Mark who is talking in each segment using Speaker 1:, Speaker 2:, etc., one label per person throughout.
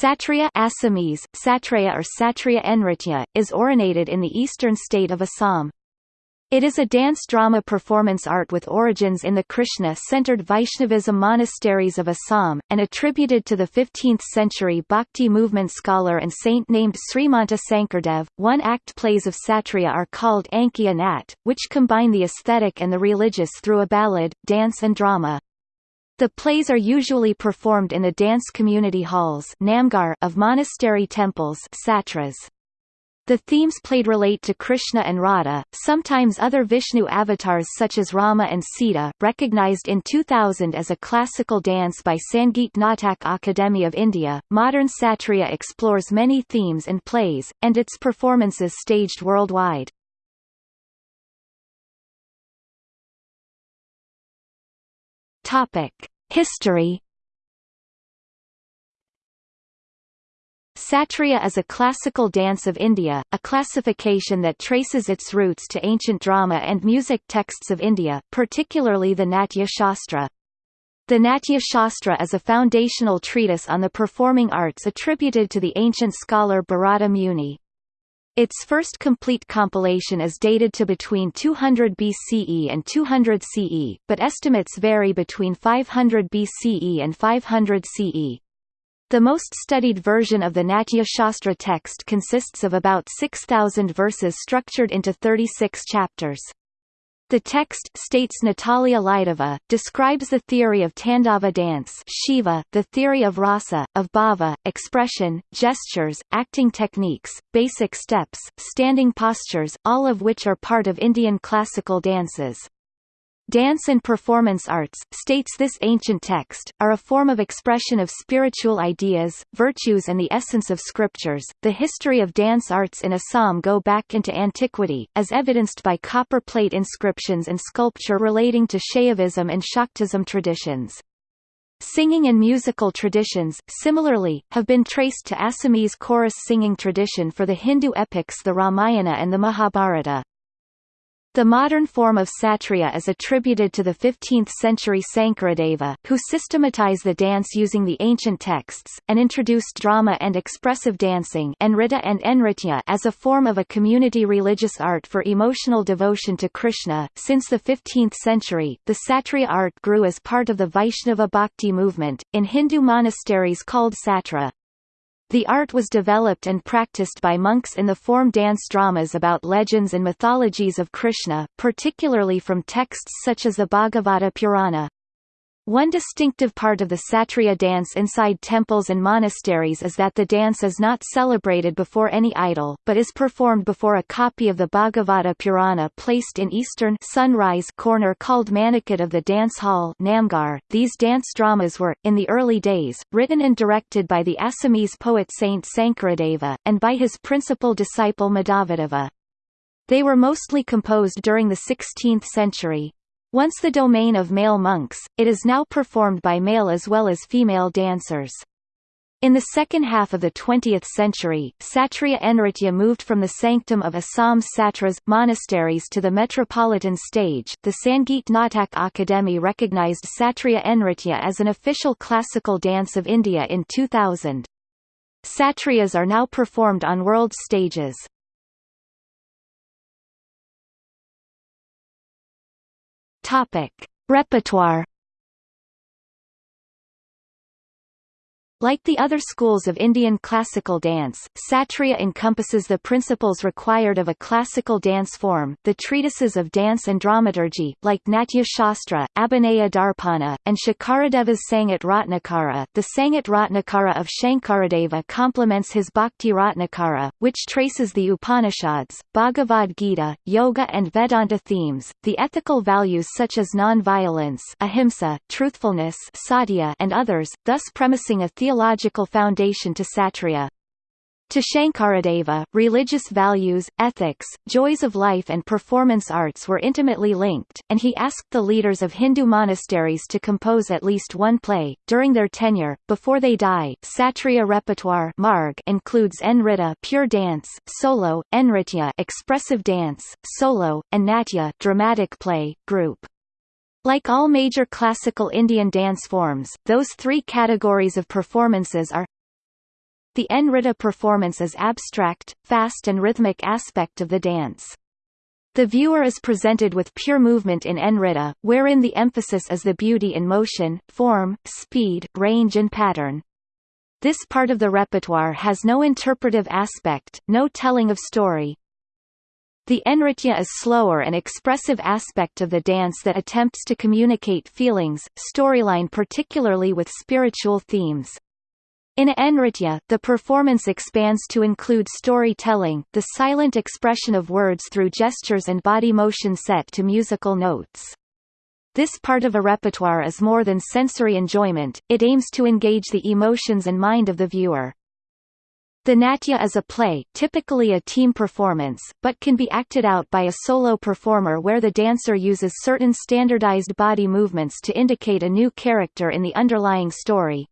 Speaker 1: Satriya Assamese, Satraya or Satriya Nritya, is originated in the eastern state of Assam. It is a dance-drama performance art with origins in the Krishna-centered Vaishnavism monasteries of Assam, and attributed to the 15th-century Bhakti movement scholar and saint named Srimanta Sankardev. One-act plays of Satriya are called Ankiya Nat, which combine the aesthetic and the religious through a ballad, dance and drama. The plays are usually performed in the dance community halls of monastery temples. The themes played relate to Krishna and Radha, sometimes other Vishnu avatars such as Rama and Sita. Recognized in 2000 as a classical dance by Sangeet Natak Akademi of India, modern Satriya explores many themes and plays, and its performances staged worldwide. Topic: History Satriya is a classical dance of India, a classification that traces its roots to ancient drama and music texts of India, particularly the Natya Shastra. The Natya Shastra is a foundational treatise on the performing arts attributed to the ancient scholar Bharata Muni. Its first complete compilation is dated to between 200 BCE and 200 CE, but estimates vary between 500 BCE and 500 CE. The most studied version of the Natya Shastra text consists of about 6,000 verses structured into 36 chapters. The text, states Natalia Lidova, describes the theory of Tandava dance Shiva, the theory of rasa, of bhava, expression, gestures, acting techniques, basic steps, standing postures, all of which are part of Indian classical dances. Dance and performance arts, states this ancient text, are a form of expression of spiritual ideas, virtues and the essence of scriptures. The history of dance arts in Assam go back into antiquity, as evidenced by copper plate inscriptions and sculpture relating to Shaivism and Shaktism traditions. Singing and musical traditions, similarly, have been traced to Assamese chorus singing tradition for the Hindu epics the Ramayana and the Mahabharata. The modern form of satriya is attributed to the 15th-century Sankaradeva, who systematized the dance using the ancient texts, and introduced drama and expressive dancing Nrita and Nritya as a form of a community religious art for emotional devotion to Krishna. Since the 15th century, the satriya art grew as part of the Vaishnava Bhakti movement, in Hindu monasteries called satra. The art was developed and practiced by monks in the form dance dramas about legends and mythologies of Krishna, particularly from texts such as the Bhagavata Purana. One distinctive part of the Satriya dance inside temples and monasteries is that the dance is not celebrated before any idol, but is performed before a copy of the Bhagavata Purana placed in eastern sunrise corner called Manikut of the dance hall Namghar. These dance dramas were, in the early days, written and directed by the Assamese poet Saint Sankaradeva, and by his principal disciple Madhavadeva. They were mostly composed during the 16th century. Once the domain of male monks, it is now performed by male as well as female dancers. In the second half of the 20th century, Satriya Nritya moved from the sanctum of Assam's satras monasteries to the metropolitan stage. The Sangeet Natak Akademi recognized Satriya Nritya as an official classical dance of India in 2000. Satriyas are now performed on world stages. Topic: Repertoire Like the other schools of Indian classical dance, Satriya encompasses the principles required of a classical dance form, the treatises of dance and dramaturgy, like Natya Shastra, Abhinaya Darpana, and Shankaradeva's Sangat Ratnakara. The Sangat Ratnakara of Shankaradeva complements his Bhakti Ratnakara, which traces the Upanishads, Bhagavad Gita, Yoga and Vedanta themes, the ethical values such as non-violence ahimsa, truthfulness satya, and others, thus premising a theological foundation to Satriya. To Shankaradeva, religious values, ethics, joys of life and performance arts were intimately linked, and he asked the leaders of Hindu monasteries to compose at least one play. During their tenure, before they die, Satriya repertoire Marg includes Nrita pure dance, solo, Nritya expressive dance, solo, and Natya dramatic play, group. Like all major classical Indian dance forms, those three categories of performances are The Nritta performance is abstract, fast and rhythmic aspect of the dance. The viewer is presented with pure movement in Nritta, wherein the emphasis is the beauty in motion, form, speed, range and pattern. This part of the repertoire has no interpretive aspect, no telling of story. The Nritya is slower and expressive aspect of the dance that attempts to communicate feelings, storyline particularly with spiritual themes. In Nritya, the performance expands to include storytelling, the silent expression of words through gestures and body motion set to musical notes. This part of a repertoire is more than sensory enjoyment, it aims to engage the emotions and mind of the viewer. The Natya is a play, typically a team performance, but can be acted out by a solo performer where the dancer uses certain standardized body movements to indicate a new character in the underlying story.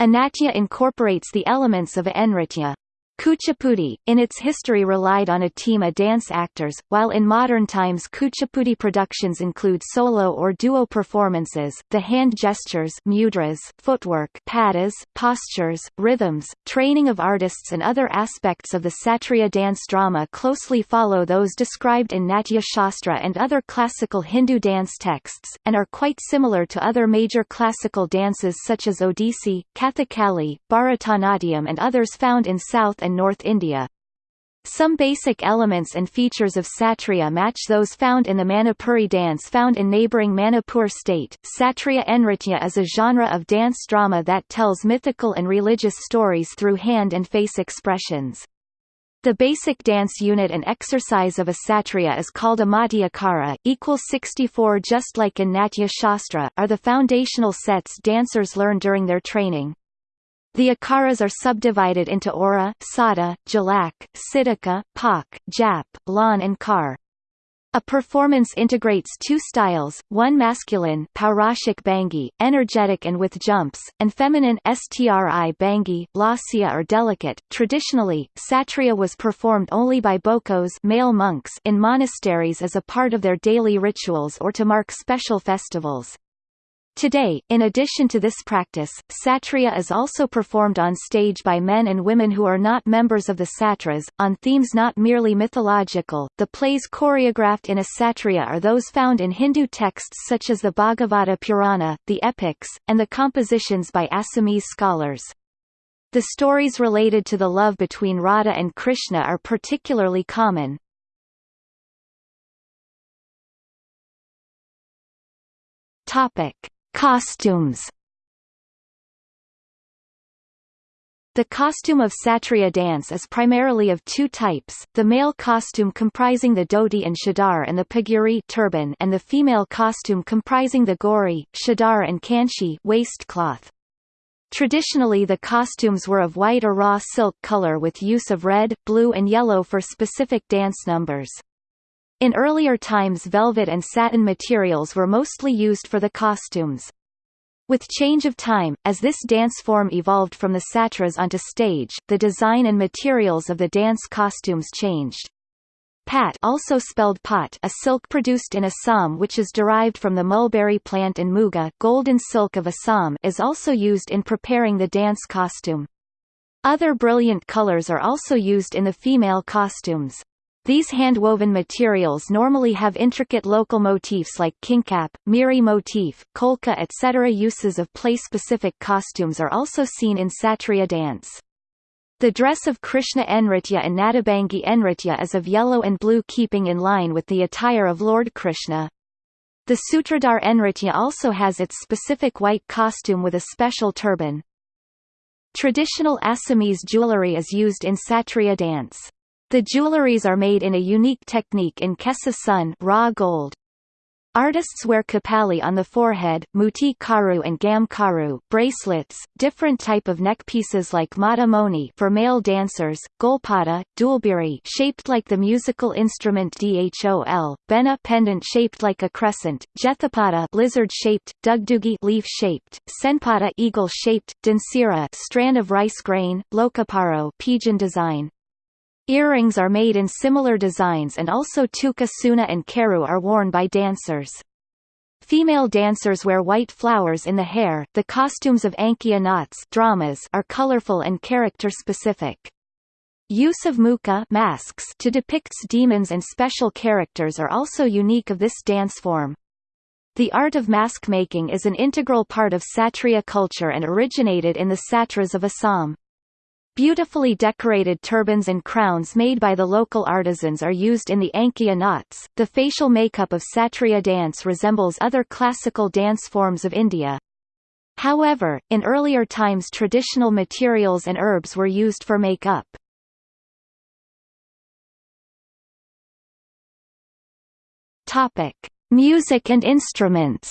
Speaker 1: A natya incorporates the elements of a nritya. Kuchipudi, in its history relied on a team of dance actors, while in modern times Kuchipudi productions include solo or duo performances, the hand gestures mudras, footwork padas, postures, rhythms, training of artists and other aspects of the Satriya dance drama closely follow those described in Natya Shastra and other classical Hindu dance texts, and are quite similar to other major classical dances such as Odissi, Kathakali, Bharatanatyam and others found in South and North India. Some basic elements and features of Satriya match those found in the Manipuri dance found in neighbouring Manipur state. Satriya Nritya is a genre of dance drama that tells mythical and religious stories through hand and face expressions. The basic dance unit and exercise of a satriya is called a Madhyakara, equals 64 just like in Natya Shastra, are the foundational sets dancers learn during their training. The akaras are subdivided into aura, sada, jalak, siddhaka, pak, jap, lan and kar. A performance integrates two styles, one masculine paurashik bhangi, energetic and with jumps, and feminine stri bhangi, lasya or delicate. Traditionally, satriya was performed only by bokos male monks in monasteries as a part of their daily rituals or to mark special festivals. Today, in addition to this practice, satriya is also performed on stage by men and women who are not members of the satras, on themes not merely mythological. The plays choreographed in a satriya are those found in Hindu texts such as the Bhagavata Purana, the epics, and the compositions by Assamese scholars. The stories related to the love between Radha and Krishna are particularly common. Topic. Costumes The costume of Satriya dance is primarily of two types, the male costume comprising the dhoti and chadar and the paguri turban and the female costume comprising the gori, chadar and kanchi waistcloth. Traditionally the costumes were of white or raw silk color with use of red, blue and yellow for specific dance numbers. In earlier times velvet and satin materials were mostly used for the costumes. With change of time, as this dance form evolved from the satras onto stage, the design and materials of the dance costumes changed. Pat also spelled pot a silk produced in Assam which is derived from the mulberry plant and muga golden silk of Assam is also used in preparing the dance costume. Other brilliant colors are also used in the female costumes. These hand-woven materials normally have intricate local motifs like kinkap, miri motif, kolka etc. Uses of place-specific costumes are also seen in Satriya dance. The dress of Krishna Enritya and Natabangi Enritya is of yellow and blue keeping in line with the attire of Lord Krishna. The Sutradhar Enritya also has its specific white costume with a special turban. Traditional Assamese jewellery is used in Satriya dance. The jewelries are made in a unique technique in Kesa sun raw gold. Artists wear kapali on the forehead, muti karu and gam karu, bracelets, different type of neck pieces like mata moni for male dancers, golpada, dulbiri shaped like the musical instrument dhol, bena pendant shaped like a crescent, jethapada lizard shaped, dugdugi leaf shaped, senpada eagle shaped, dansira strand of rice grain, lokaparo pigeon design, Earrings are made in similar designs and also tuka suna and keru are worn by dancers. Female dancers wear white flowers in the hair. The costumes of Ankia Nat's dramas are colorful and character-specific. Use of muka masks to depict demons and special characters are also unique of this dance form. The art of mask making is an integral part of Satriya culture and originated in the Satras of Assam. Beautifully decorated turbans and crowns made by the local artisans are used in the Ankia Nats. The facial makeup of Satriya dance resembles other classical dance forms of India. However, in earlier times traditional materials and herbs were used for makeup. Topic: Music and instruments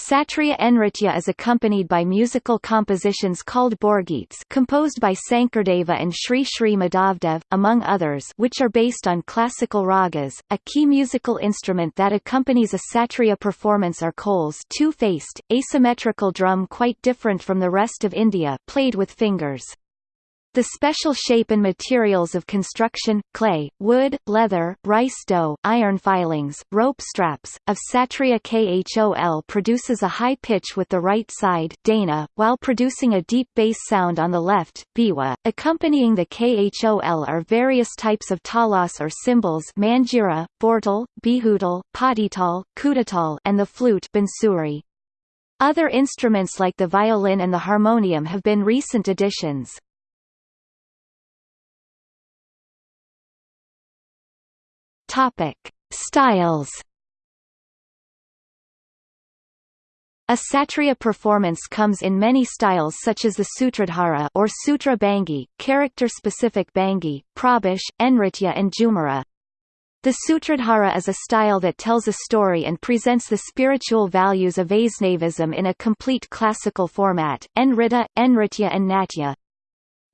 Speaker 1: Satriya Nritya is accompanied by musical compositions called Borgeets composed by Sankardeva and Sri Sri Madhavdev, among others which are based on classical ragas. A key musical instrument that accompanies a Satriya performance are khols two-faced, asymmetrical drum quite different from the rest of India played with fingers. The special shape and materials of construction, clay, wood, leather, rice dough, iron filings, rope straps, of Satriya Khol produces a high pitch with the right side dana, while producing a deep bass sound on the left biwa. .Accompanying the Khol are various types of talas or cymbals manjira, bortal, bihutal, patital, kudatal and the flute bansuri. Other instruments like the violin and the harmonium have been recent additions. Topic: Styles. A Satriya performance comes in many styles such as the Sutradhara or Sutra Bhangi, character-specific Bhangi, Prabash, enritya and jumara. The Sutradhara is a style that tells a story and presents the spiritual values of Vaishnavism in a complete classical format, Nrita, Enritya and Natya.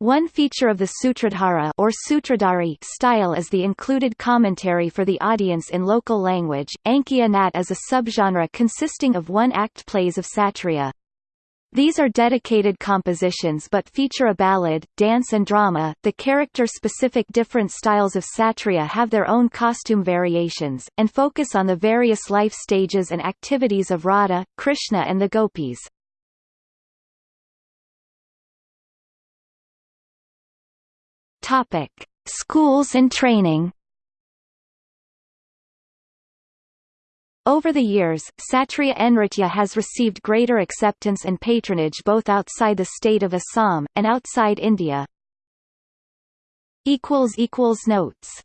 Speaker 1: One feature of the Sutradhara or Sutradhari style is the included commentary for the audience in local language. Ankia Nat is a subgenre consisting of one-act plays of Satriya. These are dedicated compositions but feature a ballad, dance and drama. The character-specific different styles of Satriya have their own costume variations, and focus on the various life stages and activities of Radha, Krishna and the gopis. Topic: Schools and training. Over the years, Satriya Nritya has received greater acceptance and patronage both outside the state of Assam, and outside India. Notes